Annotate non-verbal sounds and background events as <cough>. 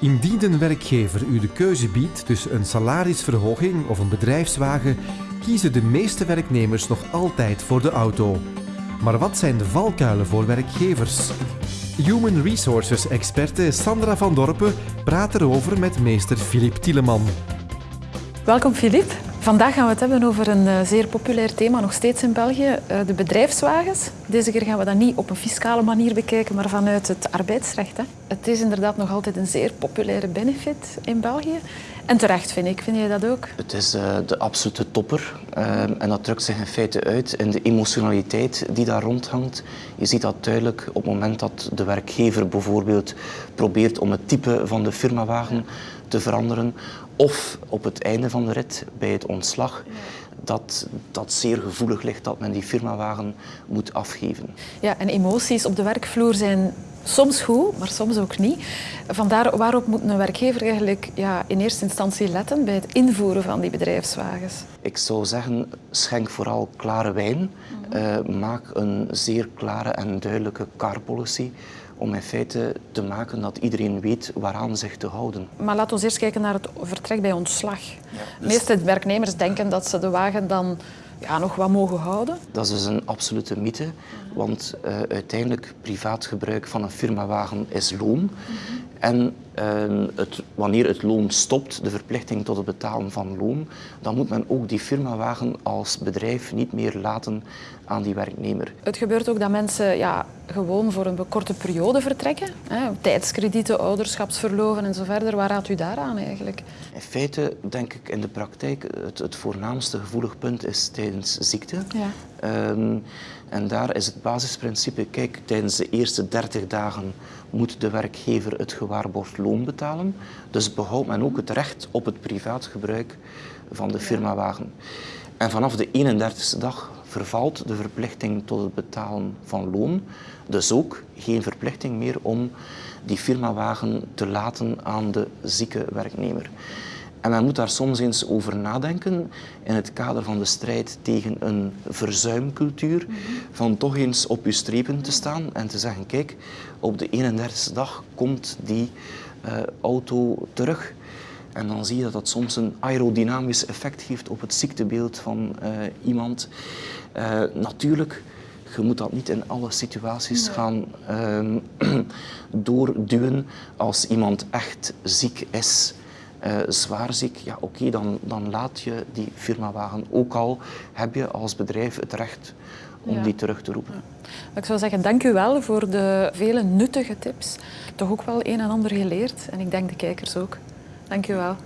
Indien een werkgever u de keuze biedt tussen een salarisverhoging of een bedrijfswagen, kiezen de meeste werknemers nog altijd voor de auto. Maar wat zijn de valkuilen voor werkgevers? Human Resources-experte Sandra van Dorpen praat erover met meester Filip Tieleman. Welkom Filip. Vandaag gaan we het hebben over een eh, zeer populair thema, nog steeds in België, eh, de bedrijfswagens. Deze keer gaan we dat niet op een fiscale manier bekijken, maar vanuit het arbeidsrecht. Hè. Het is inderdaad nog altijd een zeer populaire benefit in België. En terecht, vind ik. Vind jij dat ook? Het is uh, de absolute topper. Uh, en dat drukt zich in feite uit in de emotionaliteit die daar rondhangt. Je ziet dat duidelijk op het moment dat de werkgever bijvoorbeeld probeert om het type van de firmawagen te veranderen. Of op het einde van de rit, bij het ontslag, dat dat zeer gevoelig ligt dat men die firmawagen moet afgeven. Ja, en emoties op de werkvloer zijn soms goed, maar soms ook niet. Vandaar waarop moet een werkgever eigenlijk ja, in eerste instantie letten bij het invoeren van die bedrijfswagens? Ik zou zeggen, schenk vooral klare wijn. Uh, maak een zeer klare en duidelijke car policy om in feite te maken dat iedereen weet waaraan zich te houden. Maar laten we eerst kijken naar het vertrek bij ontslag. Ja, dus... De meeste werknemers denken dat ze de wagen dan ja, nog wat mogen houden. Dat is dus een absolute mythe, want uh, uiteindelijk privaat gebruik van een firmawagen is loon. En uh, het, wanneer het loon stopt, de verplichting tot het betalen van loon, dan moet men ook die firmawagen als bedrijf niet meer laten aan die werknemer. Het gebeurt ook dat mensen ja, gewoon voor een korte periode vertrekken. Hè? Tijdskredieten, ouderschapsverloven en zo verder. Waar raadt u daaraan eigenlijk? In feite denk ik in de praktijk het, het voornaamste gevoelig punt is tijdens ziekte. Ja. Um, en daar is het basisprincipe, kijk, tijdens de eerste 30 dagen moet de werkgever het gewaarborgd loon betalen. Dus behoudt men ook het recht op het privaat gebruik van de firmawagen. En vanaf de 31ste dag vervalt de verplichting tot het betalen van loon. Dus ook geen verplichting meer om die firmawagen te laten aan de zieke werknemer. En men moet daar soms eens over nadenken in het kader van de strijd tegen een verzuimcultuur. Van toch eens op je strepen te staan en te zeggen, kijk, op de 31ste dag komt die uh, auto terug. En dan zie je dat dat soms een aerodynamisch effect geeft op het ziektebeeld van uh, iemand. Uh, natuurlijk, je moet dat niet in alle situaties nee. gaan uh, <clears throat> doorduwen als iemand echt ziek is. Uh, zwaar ziek, ja oké, okay, dan, dan laat je die firmawagen. Ook al heb je als bedrijf het recht om ja. die terug te roepen. Ja. Ik zou zeggen, dank u wel voor de vele nuttige tips. Toch ook wel een en ander geleerd en ik denk de kijkers ook. Dank u wel.